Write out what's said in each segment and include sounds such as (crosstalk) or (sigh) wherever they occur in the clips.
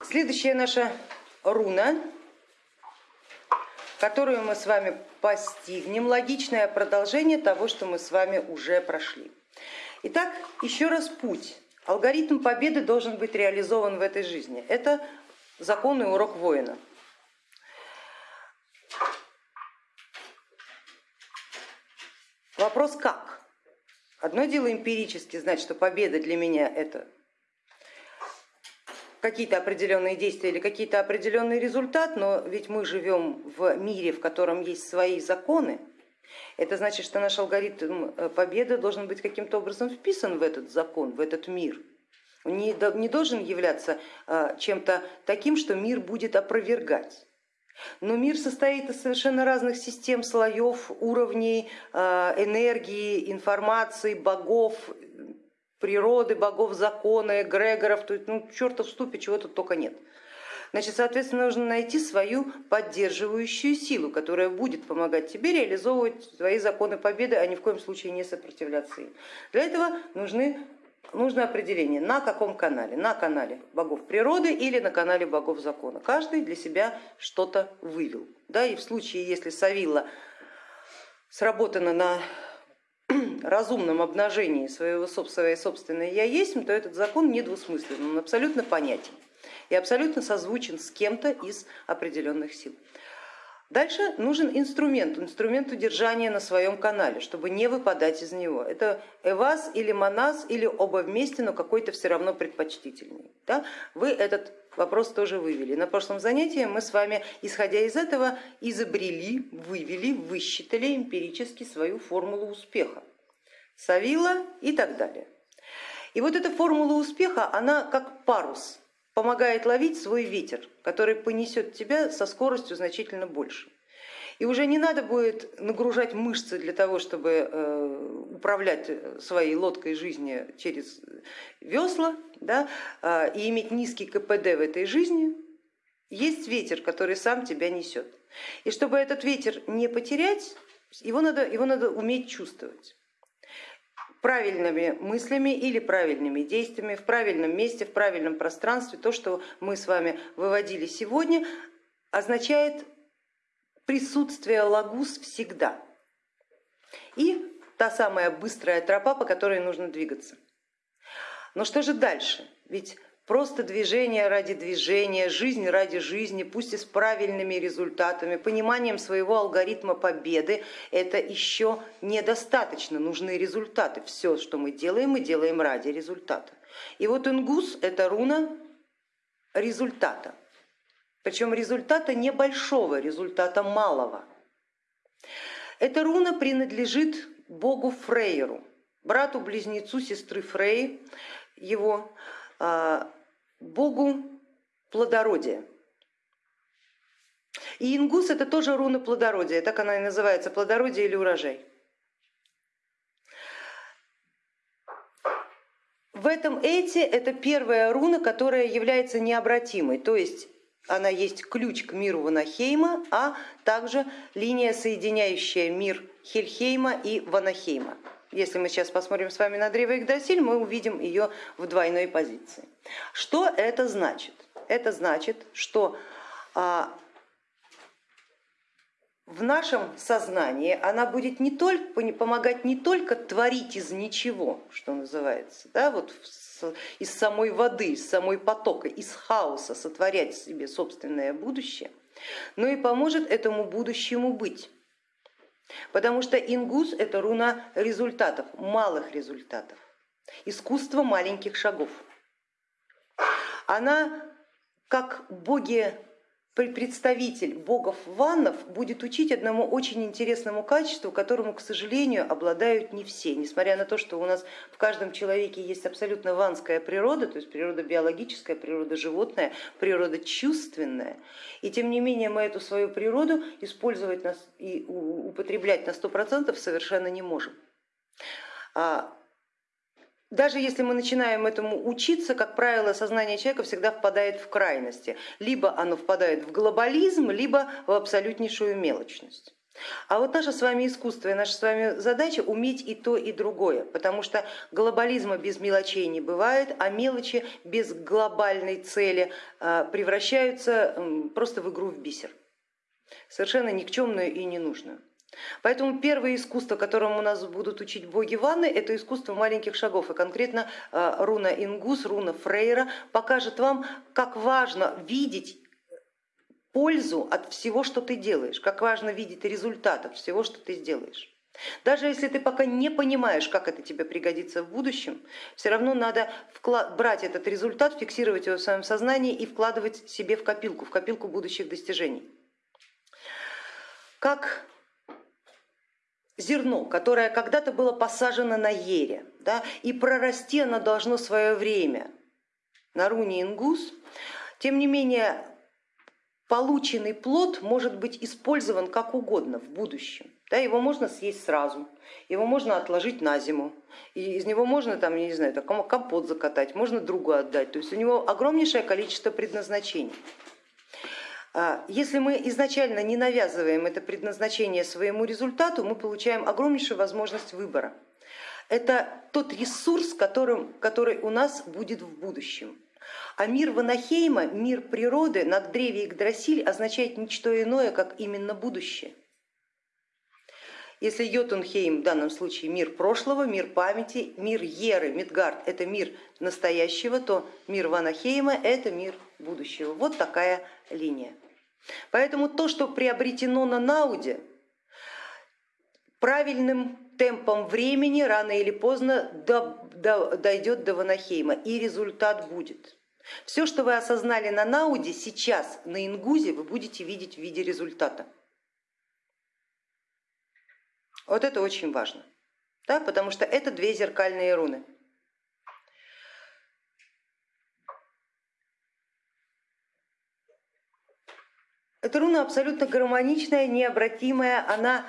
Следующая наша руна, которую мы с вами постигнем, логичное продолжение того, что мы с вами уже прошли. Итак, еще раз путь. Алгоритм победы должен быть реализован в этой жизни. Это законный урок воина. Вопрос как? Одно дело эмпирически знать, что победа для меня это какие-то определенные действия или какие-то определенный результат, но ведь мы живем в мире, в котором есть свои законы. Это значит, что наш алгоритм э, победы должен быть каким-то образом вписан в этот закон, в этот мир. Он не, не должен являться э, чем-то таким, что мир будет опровергать. Но мир состоит из совершенно разных систем, слоев, уровней э, энергии, информации, богов, природы, богов закона, эгрегоров, то есть, ну, черта в ступе, чего тут только нет. Значит, соответственно, нужно найти свою поддерживающую силу, которая будет помогать тебе реализовывать свои законы победы, а ни в коем случае не сопротивляться им. Для этого нужны, нужно определение, на каком канале, на канале богов природы или на канале богов закона. Каждый для себя что-то вывел. Да, и в случае, если Савилла сработана на (clears throat) разумном обнажении своего своей собственной я есть, то этот закон недвусмыслен, он абсолютно понятен и абсолютно созвучен с кем-то из определенных сил. Дальше нужен инструмент, инструмент удержания на своем канале, чтобы не выпадать из него. Это эваз или моназ или оба вместе, но какой-то все равно предпочтительный. Да? Вы этот вопрос тоже вывели. На прошлом занятии мы с вами, исходя из этого, изобрели, вывели, высчитали эмпирически свою формулу успеха. Савила и так далее. И вот эта формула успеха, она как парус, помогает ловить свой ветер, который понесет тебя со скоростью значительно больше. И уже не надо будет нагружать мышцы для того, чтобы э, управлять своей лодкой жизни через весла да, э, и иметь низкий КПД в этой жизни. Есть ветер, который сам тебя несет. И чтобы этот ветер не потерять, его надо, его надо уметь чувствовать правильными мыслями или правильными действиями в правильном месте, в правильном пространстве, то, что мы с вами выводили сегодня, означает присутствие лагус всегда. И та самая быстрая тропа, по которой нужно двигаться. Но что же дальше? Ведь Просто движение ради движения, жизнь ради жизни, пусть и с правильными результатами, пониманием своего алгоритма победы, это еще недостаточно, нужны результаты. Все, что мы делаем, мы делаем ради результата. И вот ингус это руна результата, причем результата небольшого, результата малого. Эта руна принадлежит богу Фрейеру, брату-близнецу сестры Фрей, его а, богу плодородия. И ингус это тоже руна плодородия, так она и называется, плодородие или урожай. В этом эти это первая руна, которая является необратимой, то есть она есть ключ к миру Ванахейма, а также линия, соединяющая мир Хельхейма и Ванахейма. Если мы сейчас посмотрим с вами на древо Игдрасиль, мы увидим ее в двойной позиции. Что это значит? Это значит, что а, в нашем сознании она будет не только, помогать не только творить из ничего, что называется, да, вот из самой воды, из самой потока, из хаоса сотворять себе собственное будущее, но и поможет этому будущему быть. Потому что ингус это руна результатов, малых результатов, искусство маленьких шагов. Она как боги представитель богов ваннов будет учить одному очень интересному качеству, которому, к сожалению, обладают не все. Несмотря на то, что у нас в каждом человеке есть абсолютно ванская природа, то есть природа биологическая, природа животная, природа чувственная, и тем не менее мы эту свою природу использовать и употреблять на сто процентов совершенно не можем. Даже если мы начинаем этому учиться, как правило, сознание человека всегда впадает в крайности. Либо оно впадает в глобализм, либо в абсолютнейшую мелочность. А вот наше с вами искусство и наша с вами задача уметь и то, и другое, потому что глобализма без мелочей не бывает, а мелочи без глобальной цели а, превращаются просто в игру в бисер, совершенно никчемную и ненужную. Поэтому первое искусство, которому нас будут учить боги ванны, это искусство маленьких шагов. И конкретно а, руна Ингус, руна Фрейра покажет вам, как важно видеть пользу от всего, что ты делаешь, как важно видеть результат от всего, что ты сделаешь. Даже если ты пока не понимаешь, как это тебе пригодится в будущем, все равно надо брать этот результат, фиксировать его в своем сознании и вкладывать себе в копилку, в копилку будущих достижений. Как зерно, которое когда-то было посажено на ере, да, и прорасти оно должно свое время на руне ингус, тем не менее полученный плод может быть использован как угодно в будущем. Да, его можно съесть сразу, его можно отложить на зиму, и из него можно там, я не знаю, компот закатать, можно другу отдать. То есть у него огромнейшее количество предназначений. А, если мы изначально не навязываем это предназначение своему результату, мы получаем огромнейшую возможность выбора. Это тот ресурс, которым, который у нас будет в будущем. А мир Ванахейма, мир природы, над древе Игдрасиль означает ничто иное, как именно будущее. Если Йотунхейм в данном случае мир прошлого, мир памяти, мир Еры, Мидгард это мир настоящего, то мир Ванахейма это мир будущего. Вот такая линия. Поэтому то, что приобретено на Науде, правильным темпом времени рано или поздно дойдет до Ванахейма и результат будет. Все, что вы осознали на Науде, сейчас на Ингузе вы будете видеть в виде результата. Вот это очень важно, да, потому что это две зеркальные руны. Эта руна абсолютно гармоничная, необратимая, она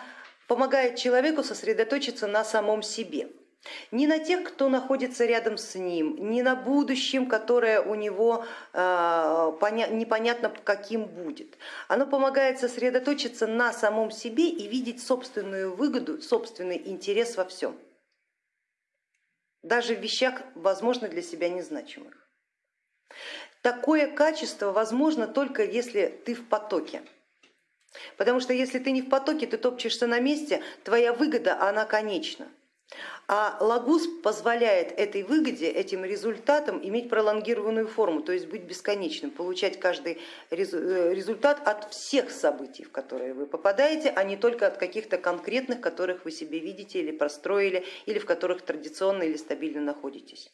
помогает человеку сосредоточиться на самом себе не на тех, кто находится рядом с ним, не на будущем, которое у него а, непонятно каким будет. Оно помогает сосредоточиться на самом себе и видеть собственную выгоду, собственный интерес во всем, даже в вещах, возможно, для себя незначимых. Такое качество возможно только если ты в потоке. Потому что если ты не в потоке, ты топчешься на месте, твоя выгода, она конечна. А лагус позволяет этой выгоде, этим результатам иметь пролонгированную форму, то есть быть бесконечным, получать каждый э, результат от всех событий, в которые вы попадаете, а не только от каких-то конкретных, которых вы себе видите или простроили, или в которых традиционно или стабильно находитесь.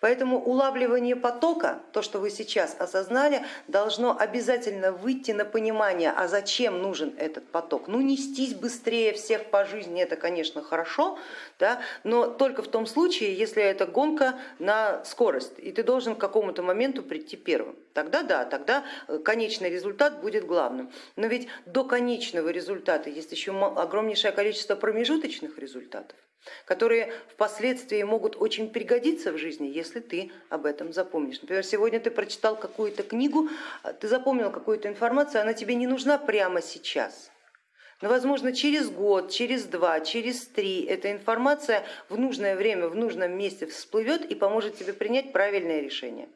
Поэтому улавливание потока, то, что вы сейчас осознали, должно обязательно выйти на понимание, а зачем нужен этот поток. Ну нестись быстрее всех по жизни, это, конечно, хорошо, да, но только в том случае, если это гонка на скорость, и ты должен к какому-то моменту прийти первым. Тогда да, тогда э, конечный результат будет главным. Но ведь до конечного результата есть еще огромнейшее количество промежуточных результатов которые впоследствии могут очень пригодиться в жизни, если ты об этом запомнишь. Например, сегодня ты прочитал какую-то книгу, а, ты запомнил какую-то информацию, она тебе не нужна прямо сейчас. Но, возможно, через год, через два, через три эта информация в нужное время, в нужном месте всплывет и поможет тебе принять правильное решение.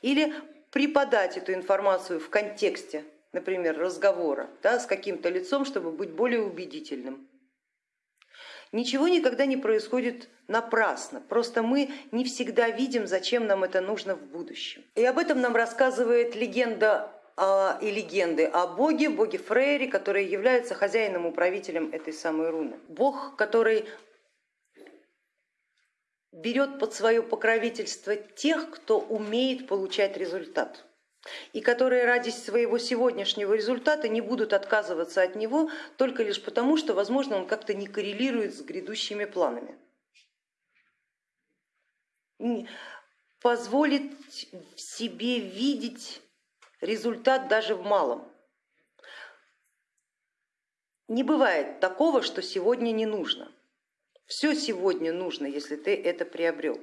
Или преподать эту информацию в контексте, например, разговора да, с каким-то лицом, чтобы быть более убедительным. Ничего никогда не происходит напрасно, просто мы не всегда видим, зачем нам это нужно в будущем. И об этом нам рассказывает легенда а, и легенды о боге, боге Фрейре, который является хозяином, управителем этой самой руны. Бог, который берет под свое покровительство тех, кто умеет получать результат и которые ради своего сегодняшнего результата не будут отказываться от него только лишь потому, что, возможно, он как-то не коррелирует с грядущими планами. Позволит в себе видеть результат даже в малом. Не бывает такого, что сегодня не нужно. Все сегодня нужно, если ты это приобрел.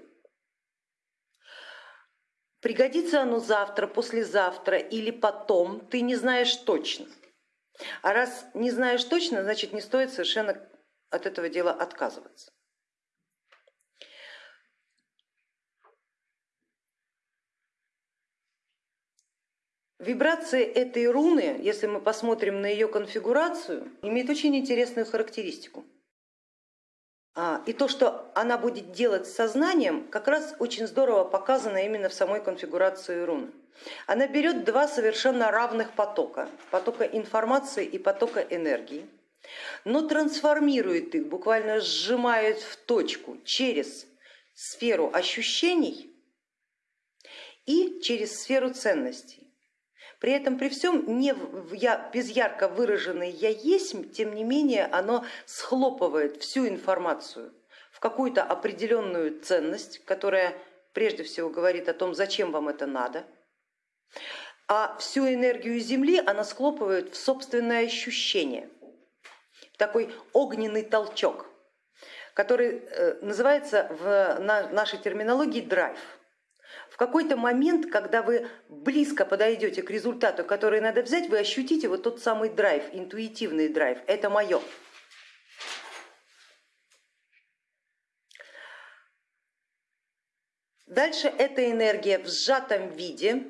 Пригодится оно завтра, послезавтра или потом, ты не знаешь точно. А раз не знаешь точно, значит не стоит совершенно от этого дела отказываться. Вибрация этой руны, если мы посмотрим на ее конфигурацию, имеет очень интересную характеристику. А, и то, что она будет делать с сознанием, как раз очень здорово показано именно в самой конфигурации руны. Она берет два совершенно равных потока, потока информации и потока энергии, но трансформирует их, буквально сжимает в точку через сферу ощущений и через сферу ценностей. При этом при всем не без ярко выраженной я есть, тем не менее оно схлопывает всю информацию в какую-то определенную ценность, которая прежде всего говорит о том, зачем вам это надо, а всю энергию Земли она схлопывает в собственное ощущение, такой огненный толчок, который э, называется в нашей терминологии драйв. В какой-то момент, когда вы близко подойдете к результату, который надо взять, вы ощутите вот тот самый драйв, интуитивный драйв, это мое. Дальше эта энергия в сжатом виде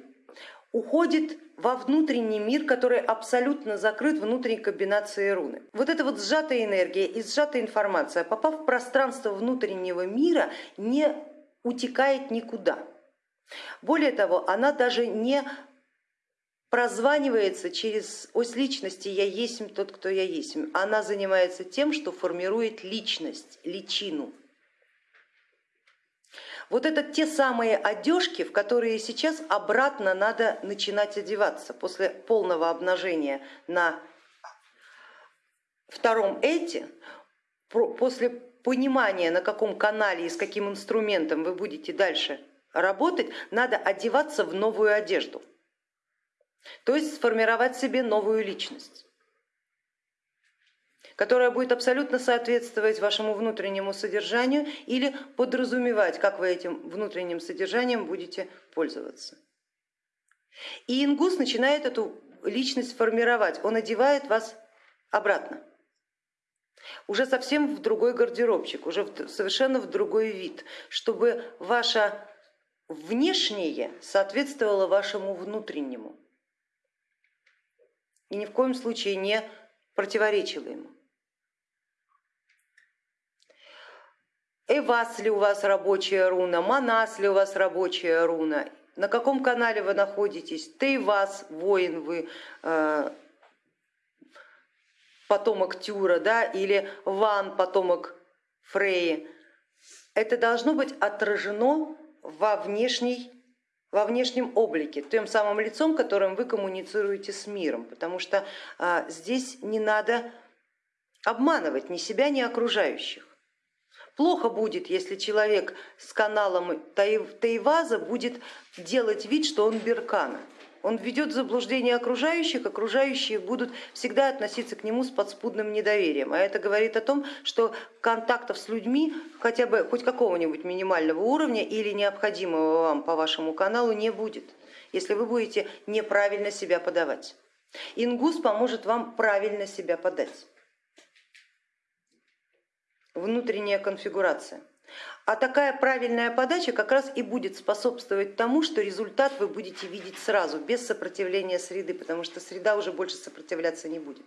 уходит во внутренний мир, который абсолютно закрыт внутренней комбинацией руны. Вот эта вот сжатая энергия и сжатая информация, попав в пространство внутреннего мира, не утекает никуда. Более того, она даже не прозванивается через ось личности «я есть тот, кто я есть». Она занимается тем, что формирует личность, личину. Вот это те самые одежки, в которые сейчас обратно надо начинать одеваться после полного обнажения на втором эти, после понимания, на каком канале и с каким инструментом вы будете дальше работать, надо одеваться в новую одежду, то есть сформировать себе новую личность, которая будет абсолютно соответствовать вашему внутреннему содержанию или подразумевать, как вы этим внутренним содержанием будете пользоваться. И ингус начинает эту личность формировать, он одевает вас обратно. Уже совсем в другой гардеробчик, уже совершенно в другой вид, чтобы ваша внешнее соответствовало вашему внутреннему и ни в коем случае не противоречило ему. Эвас ли у вас рабочая руна, Манас ли у вас рабочая руна, на каком канале вы находитесь, Тейвас, воин вы, э, потомок Тюра, да, или Ван, потомок Фреи. Это должно быть отражено во, внешней, во внешнем облике, тем самым лицом, которым вы коммуницируете с миром, потому что а, здесь не надо обманывать ни себя, ни окружающих. Плохо будет, если человек с каналом Тайваза будет делать вид, что он Беркана он введет в заблуждение окружающих, окружающие будут всегда относиться к нему с подспудным недоверием. А это говорит о том, что контактов с людьми хотя бы хоть какого-нибудь минимального уровня или необходимого вам по вашему каналу не будет, если вы будете неправильно себя подавать. Ингус поможет вам правильно себя подать. Внутренняя конфигурация. А такая правильная подача как раз и будет способствовать тому, что результат вы будете видеть сразу, без сопротивления среды, потому что среда уже больше сопротивляться не будет.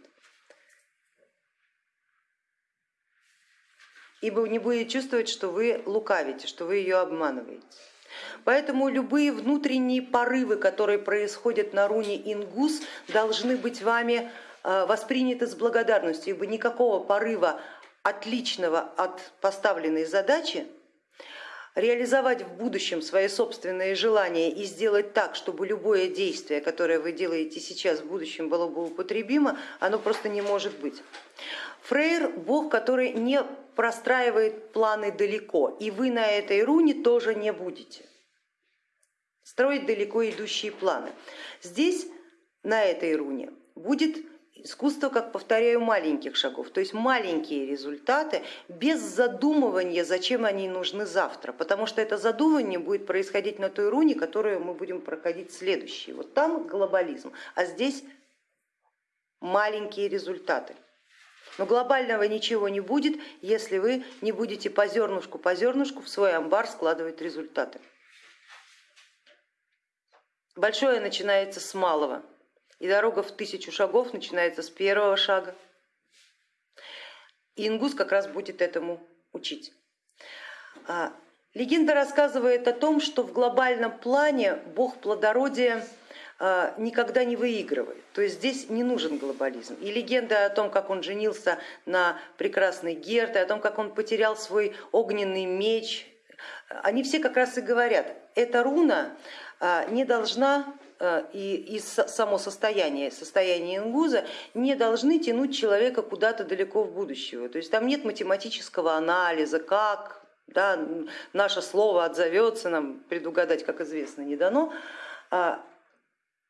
Ибо не будет чувствовать, что вы лукавите, что вы ее обманываете. Поэтому любые внутренние порывы, которые происходят на руне Ингус, должны быть вами э, восприняты с благодарностью, ибо никакого порыва отличного от поставленной задачи, реализовать в будущем свои собственные желания и сделать так, чтобы любое действие, которое вы делаете сейчас, в будущем было бы употребимо, оно просто не может быть. Фрейр бог, который не простраивает планы далеко, и вы на этой руне тоже не будете строить далеко идущие планы. Здесь на этой руне будет Искусство, как повторяю, маленьких шагов, то есть маленькие результаты без задумывания, зачем они нужны завтра, потому что это задумывание будет происходить на той руне, которую мы будем проходить следующей. Вот там глобализм, а здесь маленькие результаты. Но глобального ничего не будет, если вы не будете по зернышку по зернышку в свой амбар складывать результаты. Большое начинается с малого, и дорога в тысячу шагов начинается с первого шага. И ингус как раз будет этому учить. А, легенда рассказывает о том, что в глобальном плане бог плодородия а, никогда не выигрывает. То есть здесь не нужен глобализм. И легенда о том, как он женился на прекрасной Герте, о том, как он потерял свой огненный меч, они все как раз и говорят, эта руна а, не должна и, и само состояние, состояние ингуза не должны тянуть человека куда-то далеко в будущее. То есть там нет математического анализа, как да, наше слово отзовется, нам предугадать, как известно, не дано. А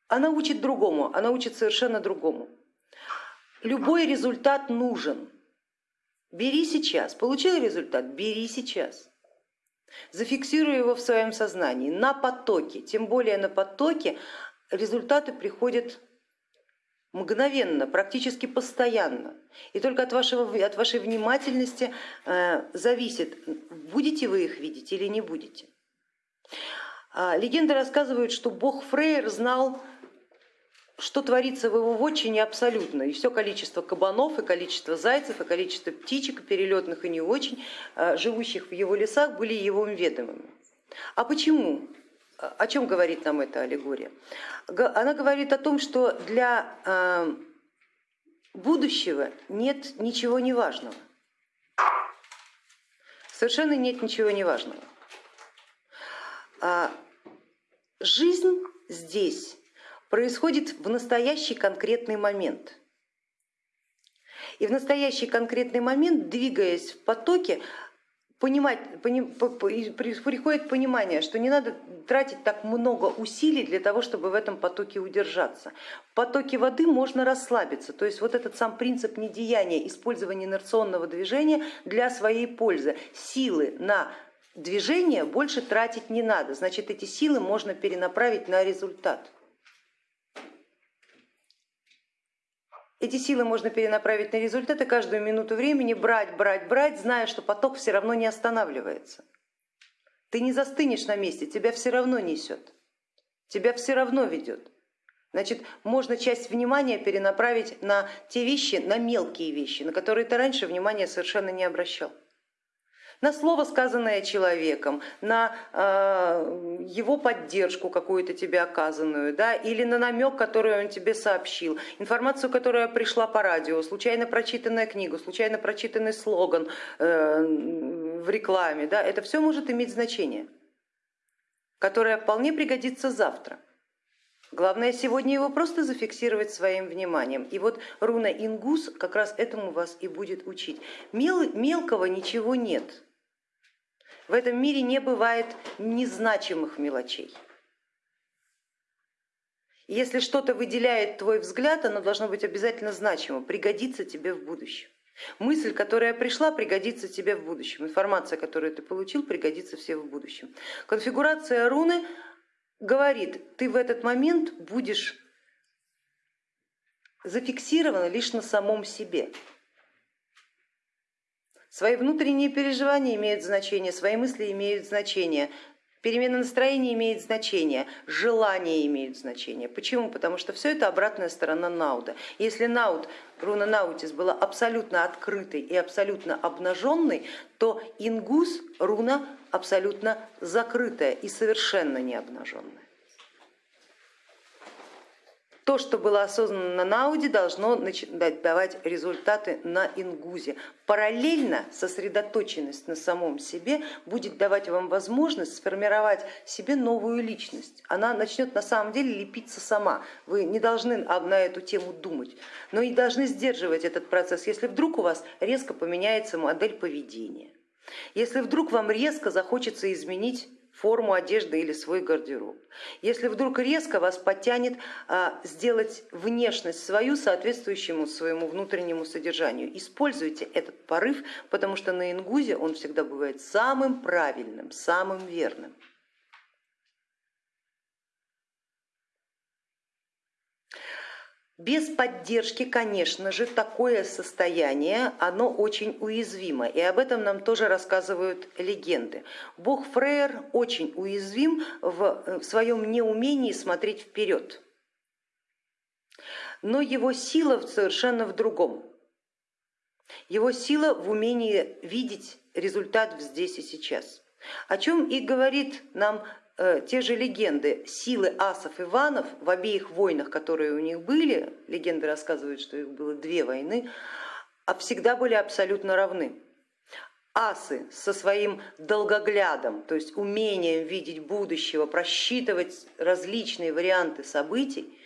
она учит другому, она учит совершенно другому. Любой результат нужен. Бери сейчас, получил результат, бери сейчас. Зафиксируй его в своем сознании, на потоке, тем более на потоке результаты приходят мгновенно, практически постоянно. И только от, вашего, от вашей внимательности э, зависит, будете вы их видеть или не будете. А, легенды рассказывают, что бог Фрейер знал что творится в его вотчине абсолютно. И все количество кабанов, и количество зайцев, и количество птичек, перелетных и не очень, э, живущих в его лесах, были его ведомыми. А почему? О чем говорит нам эта аллегория? Она говорит о том, что для э, будущего нет ничего неважного. Совершенно нет ничего неважного. А жизнь здесь происходит в настоящий конкретный момент. И в настоящий конкретный момент, двигаясь в потоке, понимать, поним, приходит понимание, что не надо тратить так много усилий для того, чтобы в этом потоке удержаться. В потоке воды можно расслабиться, то есть вот этот сам принцип недеяния, использования инерционного движения для своей пользы. Силы на движение больше тратить не надо, значит эти силы можно перенаправить на результат. Эти силы можно перенаправить на результаты каждую минуту времени, брать, брать, брать, зная, что поток все равно не останавливается. Ты не застынешь на месте, тебя все равно несет, тебя все равно ведет. Значит, можно часть внимания перенаправить на те вещи, на мелкие вещи, на которые ты раньше внимания совершенно не обращал на слово, сказанное человеком, на э, его поддержку какую-то тебе оказанную, да, или на намек, который он тебе сообщил, информацию, которая пришла по радио, случайно прочитанная книга, случайно прочитанный слоган э, в рекламе, да, это все может иметь значение, которое вполне пригодится завтра. Главное сегодня его просто зафиксировать своим вниманием. И вот руна Ингус как раз этому вас и будет учить. Мел, мелкого ничего нет, в этом мире не бывает незначимых мелочей. Если что-то выделяет твой взгляд, оно должно быть обязательно значимо, пригодится тебе в будущем. Мысль, которая пришла, пригодится тебе в будущем. Информация, которую ты получил, пригодится все в будущем. Конфигурация руны говорит, ты в этот момент будешь зафиксирован лишь на самом себе. Свои внутренние переживания имеют значение, свои мысли имеют значение, перемена настроения имеет значение, желания имеют значение. Почему? Потому что все это обратная сторона науда. Если науд, руна наутис была абсолютно открытой и абсолютно обнаженной, то ингус руна абсолютно закрытая и совершенно не обнаженная то, что было осознано на науде, должно давать результаты на ингузе. Параллельно сосредоточенность на самом себе будет давать вам возможность сформировать себе новую личность. Она начнет на самом деле лепиться сама. Вы не должны на эту тему думать, но и должны сдерживать этот процесс, если вдруг у вас резко поменяется модель поведения. Если вдруг вам резко захочется изменить форму одежды или свой гардероб. Если вдруг резко вас потянет а, сделать внешность свою соответствующему своему внутреннему содержанию, используйте этот порыв, потому что на ингузе он всегда бывает самым правильным, самым верным. Без поддержки, конечно же, такое состояние, оно очень уязвимо, и об этом нам тоже рассказывают легенды. Бог Фрейер очень уязвим в своем неумении смотреть вперед, но его сила совершенно в другом. Его сила в умении видеть результат здесь и сейчас. О чем и говорит нам Э, те же легенды силы асов и ванов в обеих войнах, которые у них были, легенды рассказывают, что их было две войны, а всегда были абсолютно равны. Асы со своим долгоглядом, то есть умением видеть будущего, просчитывать различные варианты событий,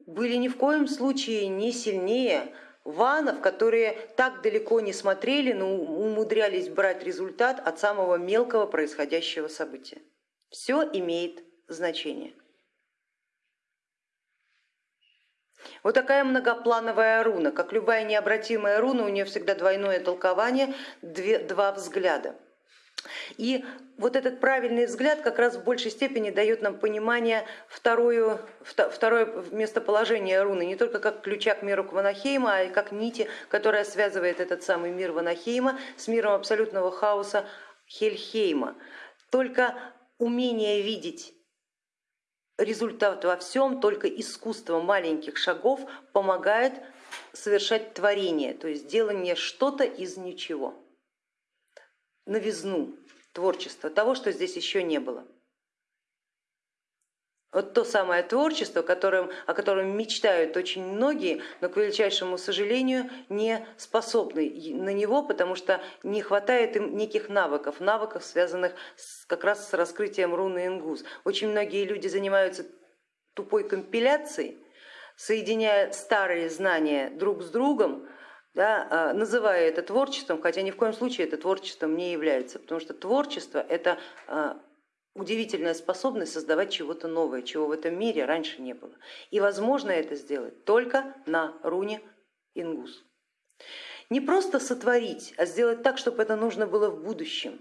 были ни в коем случае не сильнее ванов, которые так далеко не смотрели, но умудрялись брать результат от самого мелкого происходящего события. Все имеет значение. Вот такая многоплановая руна, как любая необратимая руна, у нее всегда двойное толкование, две, два взгляда. И вот этот правильный взгляд как раз в большей степени дает нам понимание второе, второе местоположение руны, не только как ключа к миру Кванахейма, а и как нити, которая связывает этот самый мир Ванахейма с миром абсолютного хаоса Хельхейма. Только умение видеть результат во всем, только искусство маленьких шагов помогает совершать творение, то есть делание что-то из ничего новизну творчества, того, что здесь еще не было. Вот то самое творчество, которым, о котором мечтают очень многие, но, к величайшему сожалению, не способны на него, потому что не хватает им неких навыков, навыков, связанных с, как раз с раскрытием руны Ингус. Очень многие люди занимаются тупой компиляцией, соединяя старые знания друг с другом, да, а, называя это творчеством, хотя ни в коем случае это творчеством не является, потому что творчество это а, удивительная способность создавать чего-то новое, чего в этом мире раньше не было. И возможно это сделать только на руне Ингус. Не просто сотворить, а сделать так, чтобы это нужно было в будущем.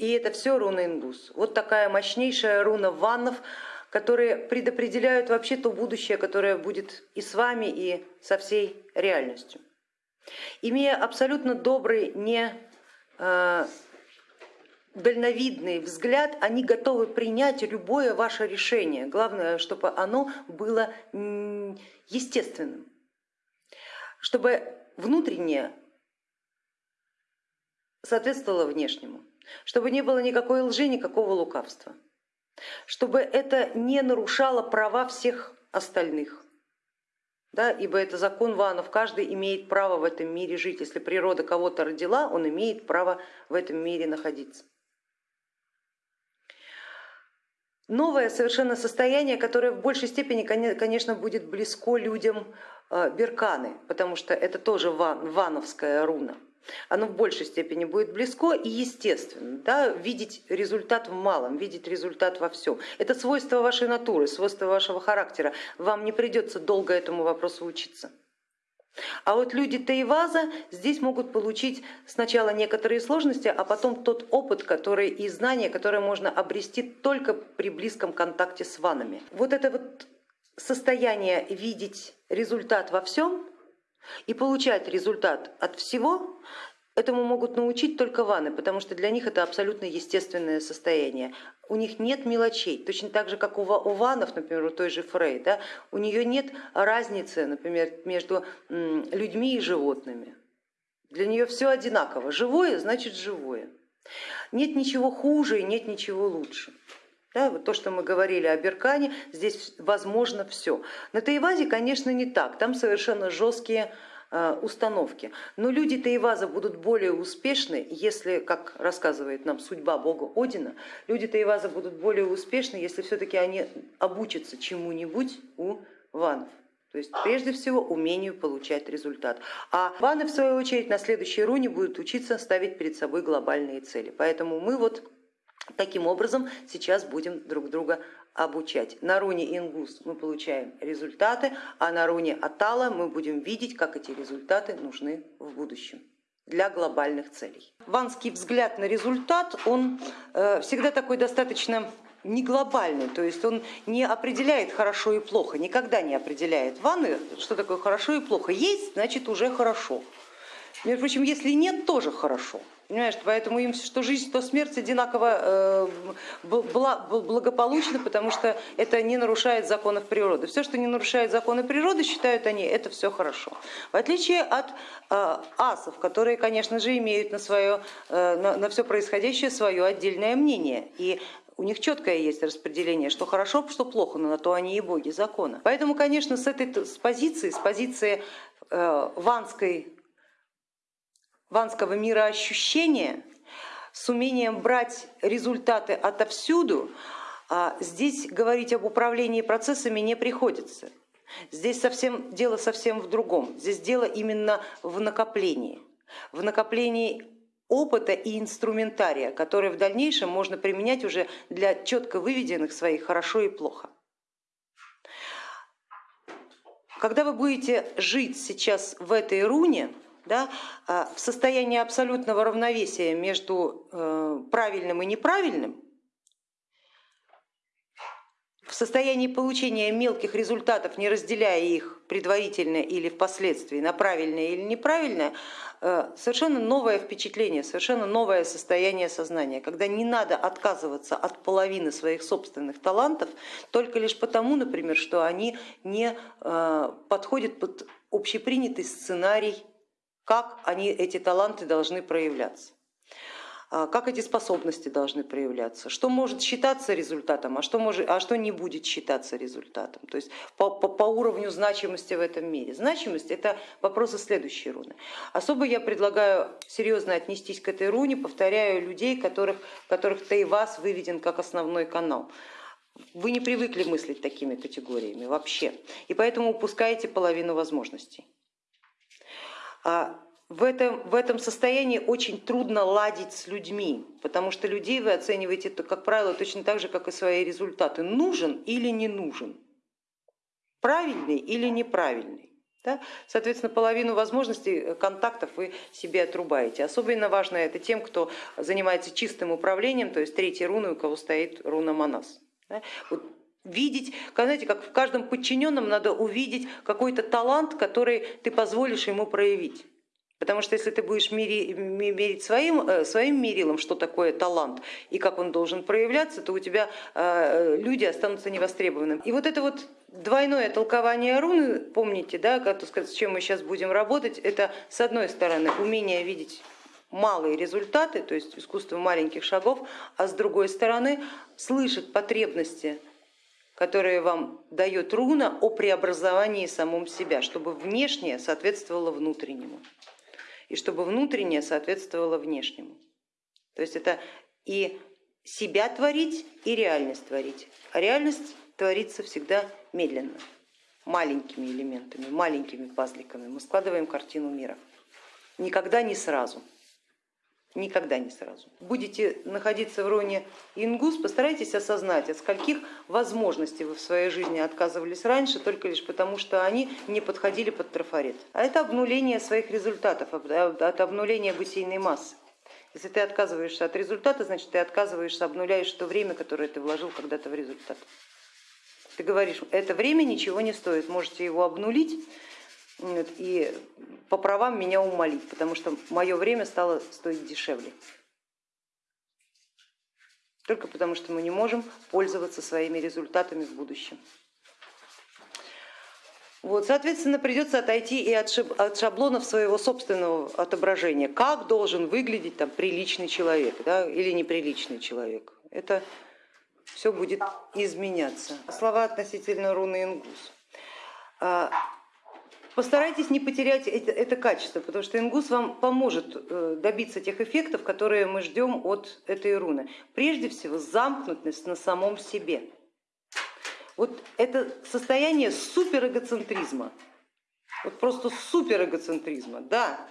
И это все руна Индус. Вот такая мощнейшая руна ваннов, которые предопределяют вообще то будущее, которое будет и с вами, и со всей реальностью. Имея абсолютно добрый, не э, дальновидный взгляд, они готовы принять любое ваше решение. Главное, чтобы оно было естественным, чтобы внутреннее соответствовало внешнему чтобы не было никакой лжи, никакого лукавства, чтобы это не нарушало права всех остальных. Да, ибо это закон Ванов, каждый имеет право в этом мире жить. Если природа кого-то родила, он имеет право в этом мире находиться. Новое совершенно состояние, которое в большей степени, конечно, будет близко людям э, Берканы, потому что это тоже вановская руна оно в большей степени будет близко и естественно, да, видеть результат в малом, видеть результат во всем. Это свойство вашей натуры, свойство вашего характера, вам не придется долго этому вопросу учиться. А вот люди Таиваза здесь могут получить сначала некоторые сложности, а потом тот опыт который, и знания, которые можно обрести только при близком контакте с ванами. Вот это вот состояние видеть результат во всем, и получать результат от всего, этому могут научить только ваны, потому что для них это абсолютно естественное состояние. У них нет мелочей, точно так же, как у ванов, например, у той же Фрей, да, у нее нет разницы, например, между людьми и животными. Для нее все одинаково, живое значит живое. Нет ничего хуже и нет ничего лучше. Да, вот то, что мы говорили о Беркане, здесь возможно все. На Таивазе, конечно, не так, там совершенно жесткие э, установки. Но люди Таиваза будут более успешны, если, как рассказывает нам судьба бога Одина, люди Таиваза будут более успешны, если все-таки они обучатся чему-нибудь у ванов. То есть прежде всего умению получать результат. А ваны в свою очередь на следующей руне будут учиться ставить перед собой глобальные цели. Поэтому мы вот Таким образом, сейчас будем друг друга обучать. На руне Ингус мы получаем результаты, а на руне Атала мы будем видеть, как эти результаты нужны в будущем. для глобальных целей. Ванский взгляд на результат, он э, всегда такой достаточно не глобальный, то есть он не определяет хорошо и плохо, никогда не определяет. Ванны, что такое хорошо и плохо, есть, значит уже хорошо. Между прочим, если нет, тоже хорошо. Понимаешь, поэтому им что жизнь, то смерть одинаково э, благополучно, потому что это не нарушает законов природы. Все, что не нарушает законы природы, считают они, это все хорошо. В отличие от э, асов, которые, конечно же, имеют на, свое, э, на, на все происходящее свое отдельное мнение. И у них четкое есть распределение, что хорошо, что плохо, но на то они и боги закона. Поэтому, конечно, с этой с позиции, с позиции ванской ванского мироощущения, с умением брать результаты отовсюду, а здесь говорить об управлении процессами не приходится. Здесь совсем, дело совсем в другом. Здесь дело именно в накоплении, в накоплении опыта и инструментария, который в дальнейшем можно применять уже для четко выведенных своих хорошо и плохо. Когда вы будете жить сейчас в этой руне, да, а, в состоянии абсолютного равновесия между э, правильным и неправильным, в состоянии получения мелких результатов, не разделяя их предварительно или впоследствии на правильное или неправильное, э, совершенно новое впечатление, совершенно новое состояние сознания, когда не надо отказываться от половины своих собственных талантов только лишь потому, например, что они не э, подходят под общепринятый сценарий как они, эти таланты должны проявляться а, как эти способности должны проявляться, что может считаться результатом, а что, может, а что не будет считаться результатом, то есть по, по, по уровню значимости в этом мире. Значимость это вопросы следующей руны. Особо я предлагаю серьезно отнестись к этой руне, повторяю людей, которых, которых Тейвас выведен как основной канал. Вы не привыкли мыслить такими категориями вообще, и поэтому упускаете половину возможностей. А в этом, в этом состоянии очень трудно ладить с людьми, потому что людей вы оцениваете, как правило, точно так же, как и свои результаты. Нужен или не нужен, правильный или неправильный. Да? Соответственно, половину возможностей э, контактов вы себе отрубаете. Особенно важно это тем, кто занимается чистым управлением, то есть третьей руной, у кого стоит руна Манас. Да? Вот видеть, знаете, как в каждом подчиненном надо увидеть какой-то талант, который ты позволишь ему проявить. Потому что если ты будешь мерить своим, э, своим мерилом, что такое талант и как он должен проявляться, то у тебя э, люди останутся невостребованными. И вот это вот двойное толкование руны, помните, да, как, сказать, с чем мы сейчас будем работать, это с одной стороны умение видеть малые результаты, то есть искусство маленьких шагов, а с другой стороны слышать потребности которые вам дает руна о преобразовании самом себя, чтобы внешнее соответствовало внутреннему и чтобы внутреннее соответствовало внешнему. То есть это и себя творить, и реальность творить. А реальность творится всегда медленно, маленькими элементами, маленькими пазликами. Мы складываем картину мира. Никогда не сразу. Никогда не сразу. Будете находиться в роне ингус, постарайтесь осознать, от скольких возможностей вы в своей жизни отказывались раньше, только лишь потому, что они не подходили под трафарет. А это обнуление своих результатов, от обнуления бытийной массы. Если ты отказываешься от результата, значит ты отказываешься, обнуляешь то время, которое ты вложил когда-то в результат. Ты говоришь, это время ничего не стоит, можете его обнулить, и по правам меня умолить, потому что мое время стало стоить дешевле. Только потому, что мы не можем пользоваться своими результатами в будущем. Вот, соответственно, придется отойти и от шаблонов своего собственного отображения, как должен выглядеть там, приличный человек да, или неприличный человек. Это все будет изменяться. Слова относительно руны Ингус. Постарайтесь не потерять это, это качество, потому что ингус вам поможет э, добиться тех эффектов, которые мы ждем от этой руны. Прежде всего замкнутость на самом себе. Вот это состояние суперэгоцентризма, вот просто суперэгоцентризма, да,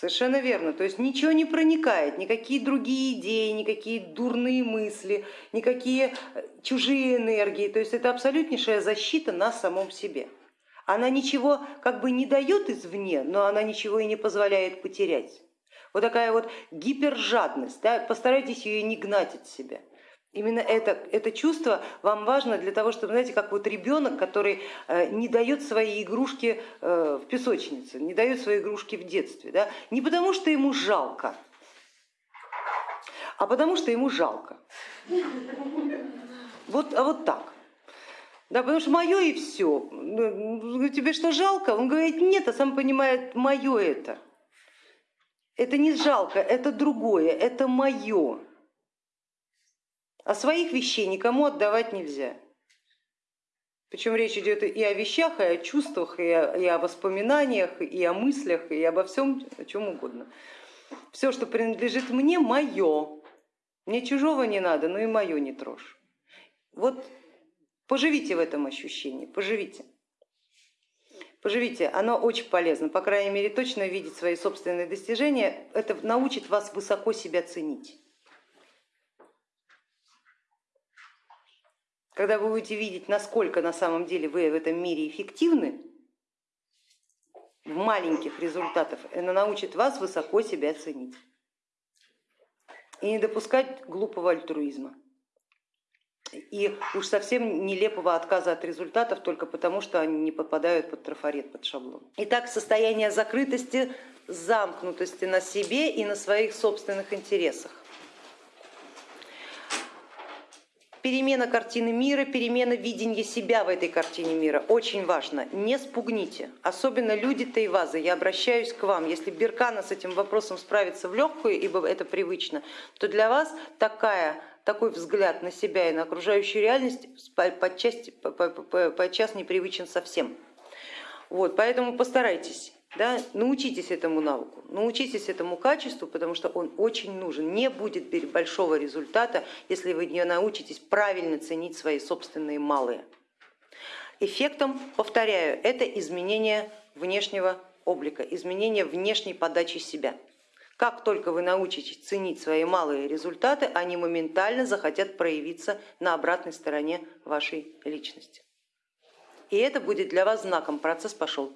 Совершенно верно, то есть ничего не проникает, никакие другие идеи, никакие дурные мысли, никакие э, чужие энергии, то есть это абсолютнейшая защита на самом себе. Она ничего как бы не дает извне, но она ничего и не позволяет потерять. вот такая вот гипержадность, да, постарайтесь ее не гнать от себя. Именно это, это чувство вам важно для того, чтобы, знаете, как вот ребенок, который э, не дает свои игрушки э, в песочнице, не дает свои игрушки в детстве. Да? Не потому, что ему жалко, а потому, что ему жалко. Вот, а вот так. Да, потому что мое и все. Ну, тебе что жалко? Он говорит, нет, а сам понимает, мое это. Это не жалко, это другое, это мое. А своих вещей никому отдавать нельзя. Причем речь идет и о вещах, и о чувствах, и о, и о воспоминаниях, и о мыслях, и обо всем, о чем угодно. Все, что принадлежит мне, мое. Мне чужого не надо, но и мое не трожь. Вот поживите в этом ощущении, поживите. Поживите, оно очень полезно, по крайней мере точно видеть свои собственные достижения, это научит вас высоко себя ценить. Когда вы будете видеть, насколько на самом деле вы в этом мире эффективны, в маленьких результатах, это научит вас высоко себя ценить и не допускать глупого альтруизма. И уж совсем нелепого отказа от результатов только потому, что они не попадают под трафарет, под шаблон. Итак, состояние закрытости, замкнутости на себе и на своих собственных интересах. перемена картины мира, перемена видения себя в этой картине мира очень важно. Не спугните, особенно люди Тайваза, я обращаюсь к вам, если Беркана с этим вопросом справится в легкую, ибо это привычно, то для вас такая такой взгляд на себя и на окружающую реальность подчас, подчас непривычен совсем. Вот, поэтому постарайтесь да, научитесь этому навыку, научитесь этому качеству, потому что он очень нужен. Не будет большого результата, если вы не научитесь правильно ценить свои собственные малые. Эффектом, повторяю, это изменение внешнего облика, изменение внешней подачи себя. Как только вы научитесь ценить свои малые результаты, они моментально захотят проявиться на обратной стороне вашей личности. И это будет для вас знаком, процесс пошел.